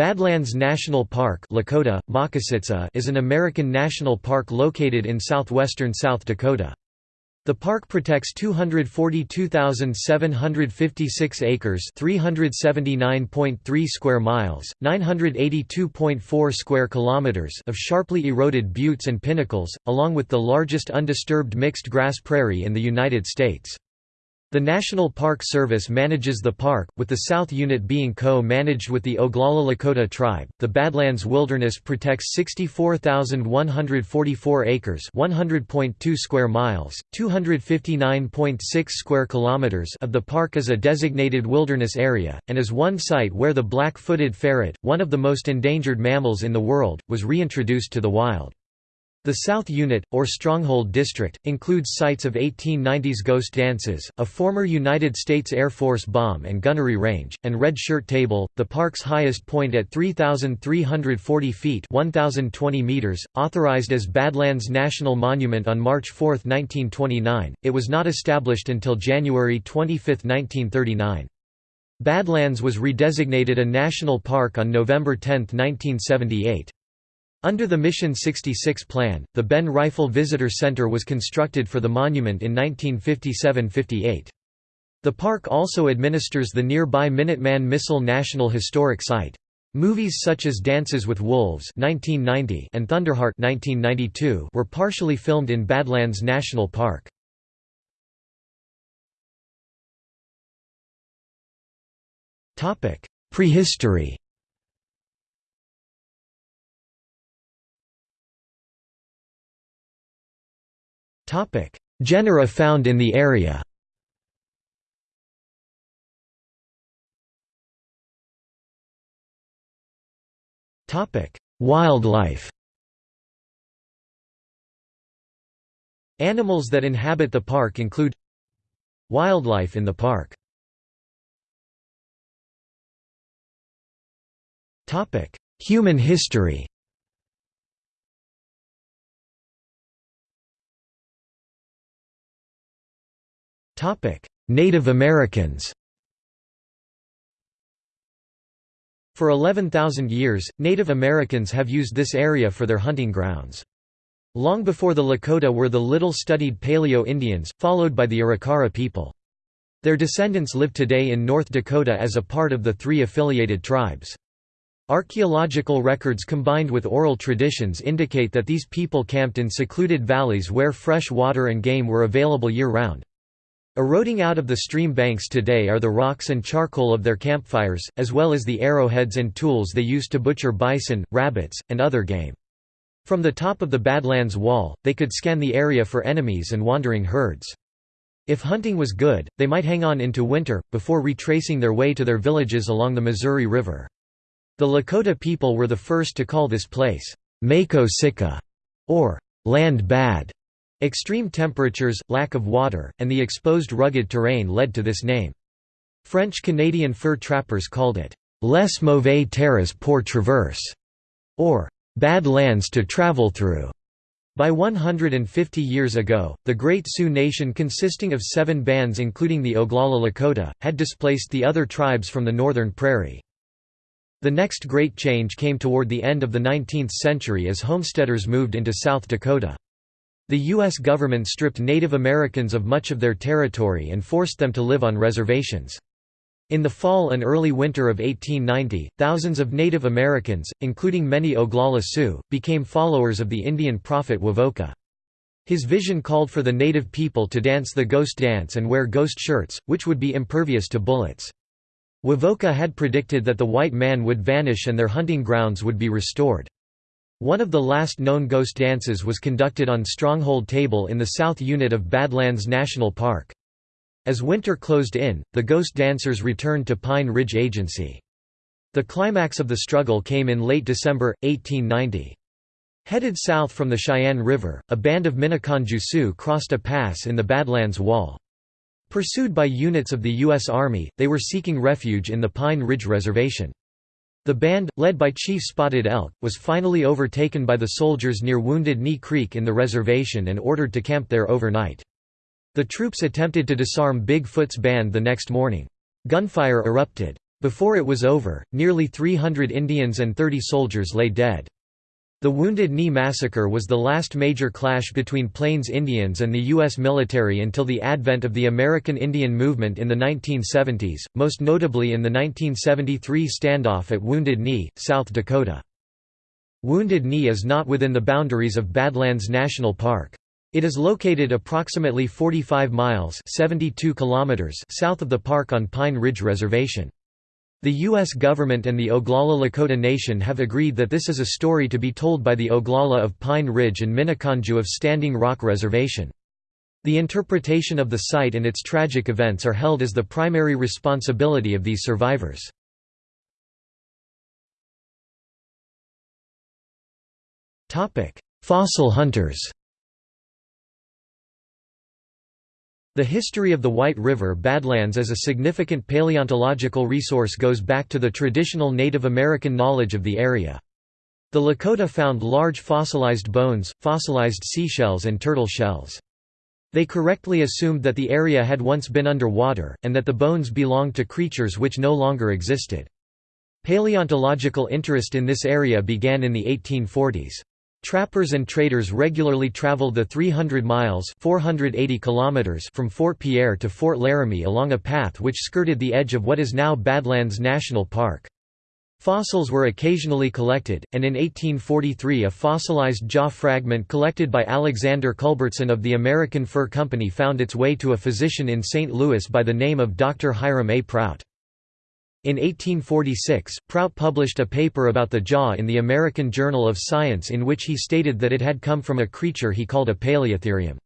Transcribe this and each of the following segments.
Badlands National Park Lakota, is an American national park located in southwestern South Dakota. The park protects 242,756 acres 379.3 square miles, 982.4 square kilometers of sharply eroded buttes and pinnacles, along with the largest undisturbed mixed grass prairie in the United States. The National Park Service manages the park, with the South Unit being co-managed with the Oglala Lakota tribe. The Badlands Wilderness protects 64,144 acres, 100.2 square miles, 259.6 square kilometers of the park as a designated wilderness area and is one site where the black-footed ferret, one of the most endangered mammals in the world, was reintroduced to the wild. The South Unit, or Stronghold District, includes sites of 1890s ghost dances, a former United States Air Force bomb and gunnery range, and Red Shirt Table, the park's highest point at 3,340 feet 1,020 meters, authorized as Badlands National Monument on March 4, 1929, it was not established until January 25, 1939. Badlands was redesignated a national park on November 10, 1978. Under the Mission 66 plan, the Ben Reifel Visitor Center was constructed for the monument in 1957–58. The park also administers the nearby Minuteman Missile National Historic Site. Movies such as Dances with Wolves (1990) and Thunderheart (1992) were partially filmed in Badlands National Park. Topic: Prehistory. Genera found in the area. Wildlife. Animals that inhabit the park include Wildlife in the park. Human history Native Americans For 11,000 years, Native Americans have used this area for their hunting grounds. Long before the Lakota were the little-studied Paleo-Indians, followed by the Arikara people. Their descendants live today in North Dakota as a part of the three affiliated tribes. Archaeological records combined with oral traditions indicate that these people camped in secluded valleys where fresh water and game were available year-round. Eroding out of the stream banks today are the rocks and charcoal of their campfires, as well as the arrowheads and tools they used to butcher bison, rabbits, and other game. From the top of the Badlands Wall, they could scan the area for enemies and wandering herds. If hunting was good, they might hang on into winter, before retracing their way to their villages along the Missouri River. The Lakota people were the first to call this place, Mako Sika, or land bad. Extreme temperatures, lack of water, and the exposed rugged terrain led to this name. French-Canadian fur trappers called it, «les mauvais terres pour traverse», or «bad lands to travel through». By 150 years ago, the Great Sioux Nation consisting of seven bands including the Oglala Lakota, had displaced the other tribes from the northern prairie. The next great change came toward the end of the 19th century as homesteaders moved into South Dakota. The U.S. government stripped Native Americans of much of their territory and forced them to live on reservations. In the fall and early winter of 1890, thousands of Native Americans, including many Oglala Sioux, became followers of the Indian prophet Wovoka. His vision called for the native people to dance the ghost dance and wear ghost shirts, which would be impervious to bullets. Wovoka had predicted that the white man would vanish and their hunting grounds would be restored. One of the last known ghost dances was conducted on Stronghold Table in the south unit of Badlands National Park. As winter closed in, the ghost dancers returned to Pine Ridge Agency. The climax of the struggle came in late December, 1890. Headed south from the Cheyenne River, a band of Miniconjou Sioux crossed a pass in the Badlands Wall. Pursued by units of the U.S. Army, they were seeking refuge in the Pine Ridge Reservation. The band, led by Chief Spotted Elk, was finally overtaken by the soldiers near Wounded Knee Creek in the reservation and ordered to camp there overnight. The troops attempted to disarm Big Foot's band the next morning. Gunfire erupted. Before it was over, nearly 300 Indians and 30 soldiers lay dead. The Wounded Knee Massacre was the last major clash between Plains Indians and the U.S. military until the advent of the American Indian Movement in the 1970s, most notably in the 1973 standoff at Wounded Knee, South Dakota. Wounded Knee is not within the boundaries of Badlands National Park. It is located approximately 45 miles 72 kilometers south of the park on Pine Ridge Reservation. The U.S. government and the Oglala Lakota Nation have agreed that this is a story to be told by the Oglala of Pine Ridge and Minneconjou of Standing Rock Reservation. The interpretation of the site and its tragic events are held as the primary responsibility of these survivors. Fossil hunters The history of the White River Badlands as a significant paleontological resource goes back to the traditional Native American knowledge of the area. The Lakota found large fossilized bones, fossilized seashells and turtle shells. They correctly assumed that the area had once been under water, and that the bones belonged to creatures which no longer existed. Paleontological interest in this area began in the 1840s. Trappers and traders regularly traveled the 300 miles 480 kilometers from Fort Pierre to Fort Laramie along a path which skirted the edge of what is now Badlands National Park. Fossils were occasionally collected, and in 1843 a fossilized jaw fragment collected by Alexander Culbertson of the American Fur Company found its way to a physician in St. Louis by the name of Dr. Hiram A. Prout. In 1846, Prout published a paper about the jaw in the American Journal of Science in which he stated that it had come from a creature he called a paleotherium.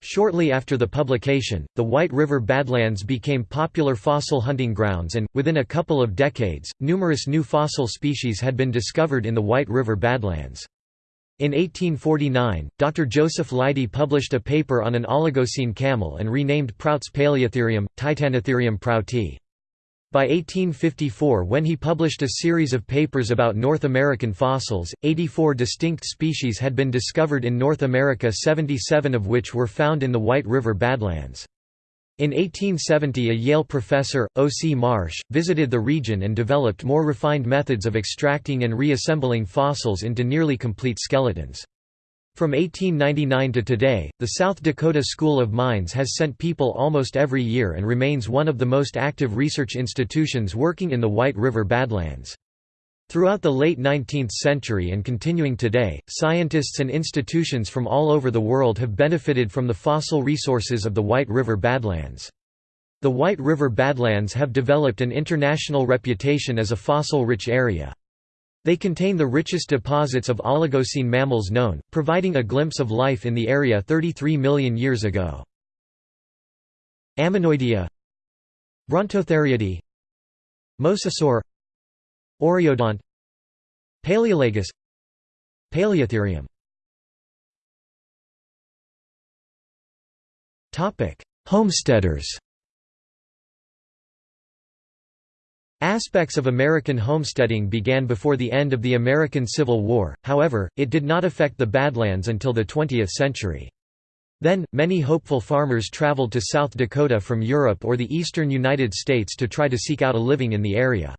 Shortly after the publication, the White River Badlands became popular fossil hunting grounds and, within a couple of decades, numerous new fossil species had been discovered in the White River Badlands. In 1849, Dr. Joseph Leidy published a paper on an Oligocene camel and renamed Prout's Paleotherium, Titanotherium prouti. By 1854 when he published a series of papers about North American fossils, 84 distinct species had been discovered in North America 77 of which were found in the White River Badlands. In 1870 a Yale professor, O. C. Marsh, visited the region and developed more refined methods of extracting and reassembling fossils into nearly complete skeletons. From 1899 to today, the South Dakota School of Mines has sent people almost every year and remains one of the most active research institutions working in the White River Badlands. Throughout the late 19th century and continuing today, scientists and institutions from all over the world have benefited from the fossil resources of the White River Badlands. The White River Badlands have developed an international reputation as a fossil-rich area. They contain the richest deposits of Oligocene mammals known, providing a glimpse of life in the area 33 million years ago. Ammonoidea. Brontotheriidae. Mosasaur. Oreodont. Paleolagus. Paleotherium. Homesteaders Aspects of American homesteading began before the end of the American Civil War, however, it did not affect the Badlands until the 20th century. Then, many hopeful farmers traveled to South Dakota from Europe or the eastern United States to try to seek out a living in the area.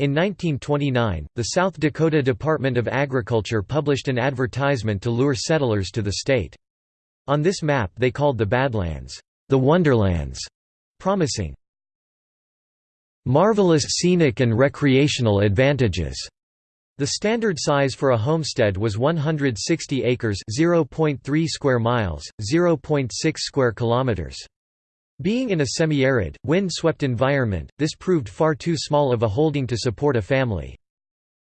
In 1929, the South Dakota Department of Agriculture published an advertisement to lure settlers to the state. On this map they called the Badlands, the Wonderlands, promising Marvelous scenic and recreational advantages. The standard size for a homestead was 160 acres, 0.3 square miles, 0.6 square kilometers. Being in a semi-arid, wind-swept environment, this proved far too small of a holding to support a family.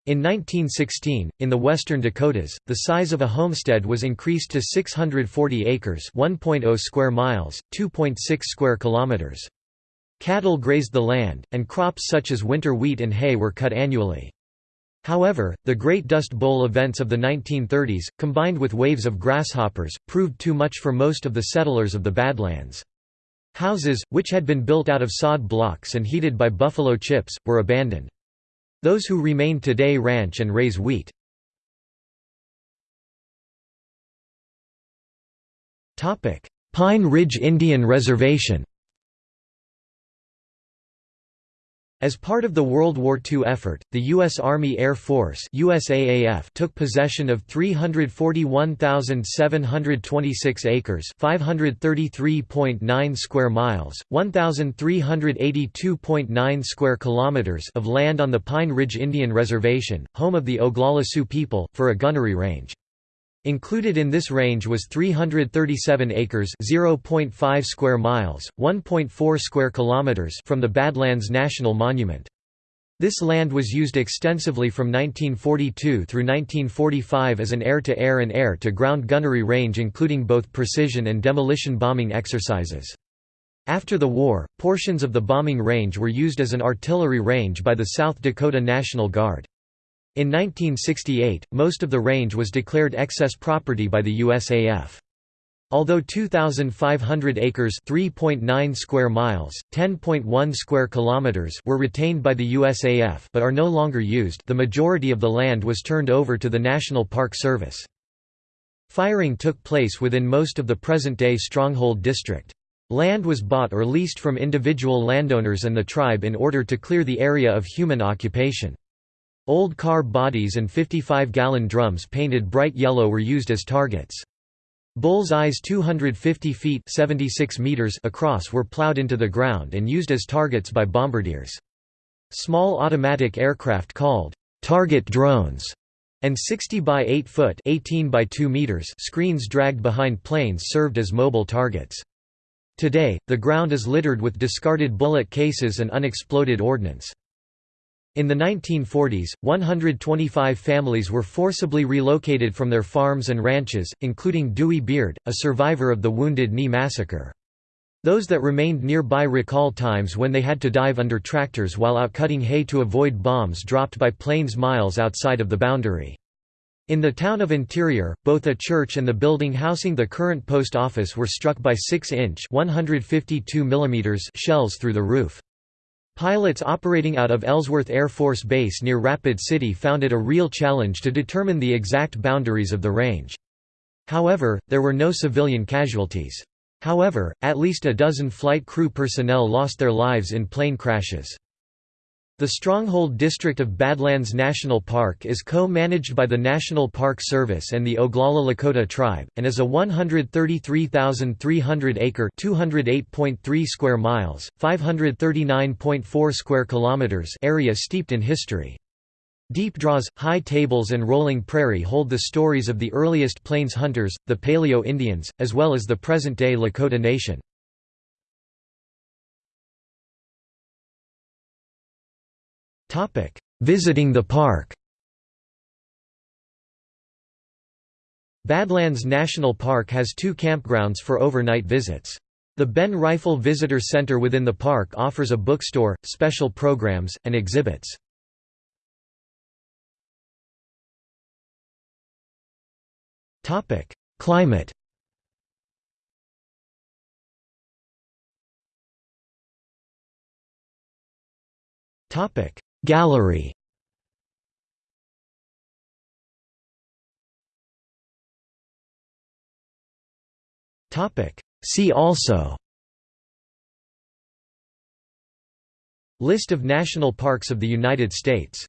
In 1916, in the western Dakotas, the size of a homestead was increased to 640 acres, 1.0 square miles, 2.6 square kilometers. Cattle grazed the land, and crops such as winter wheat and hay were cut annually. However, the Great Dust Bowl events of the 1930s, combined with waves of grasshoppers, proved too much for most of the settlers of the Badlands. Houses, which had been built out of sod blocks and heated by buffalo chips, were abandoned. Those who remain today ranch and raise wheat. Pine Ridge Indian Reservation As part of the World War II effort, the U.S. Army Air Force USAAF took possession of 341,726 acres 533.9 square miles, 1,382.9 square kilometers of land on the Pine Ridge Indian Reservation, home of the Oglala Sioux people, for a gunnery range. Included in this range was 337 acres (0.5 square miles, 1.4 square kilometers) from the Badlands National Monument. This land was used extensively from 1942 through 1945 as an air-to-air -air and air-to-ground gunnery range including both precision and demolition bombing exercises. After the war, portions of the bombing range were used as an artillery range by the South Dakota National Guard. In 1968, most of the range was declared excess property by the USAF. Although 2,500 acres (3.9 square miles, 10.1 square kilometers) were retained by the USAF but are no longer used, the majority of the land was turned over to the National Park Service. Firing took place within most of the present-day Stronghold District. Land was bought or leased from individual landowners and the tribe in order to clear the area of human occupation. Old car bodies and 55-gallon drums painted bright yellow were used as targets. Bull's eyes 250 feet 76 meters across were plowed into the ground and used as targets by bombardiers. Small automatic aircraft called target drones and 60 by 8 foot 18 by 2 meters screens dragged behind planes served as mobile targets. Today, the ground is littered with discarded bullet cases and unexploded ordnance. In the 1940s, 125 families were forcibly relocated from their farms and ranches, including Dewey Beard, a survivor of the Wounded Knee Massacre. Those that remained nearby recall times when they had to dive under tractors while out cutting hay to avoid bombs dropped by planes miles outside of the boundary. In the town of Interior, both a church and the building housing the current post office were struck by 6-inch shells through the roof. Pilots operating out of Ellsworth Air Force Base near Rapid City found it a real challenge to determine the exact boundaries of the range. However, there were no civilian casualties. However, at least a dozen flight crew personnel lost their lives in plane crashes. The Stronghold District of Badlands National Park is co-managed by the National Park Service and the Oglala Lakota tribe, and is a 133,300-acre (208.3 square miles, 539.4 square kilometers) area steeped in history. Deep draws, high tables and rolling prairie hold the stories of the earliest plains hunters, the Paleo Indians, as well as the present-day Lakota Nation. Visiting the park Badlands National Park has two campgrounds for overnight visits. The Ben Reifel Visitor Center within the park offers a bookstore, special programs, and exhibits. Climate Topic: Gallery. See also. List of national parks of the United States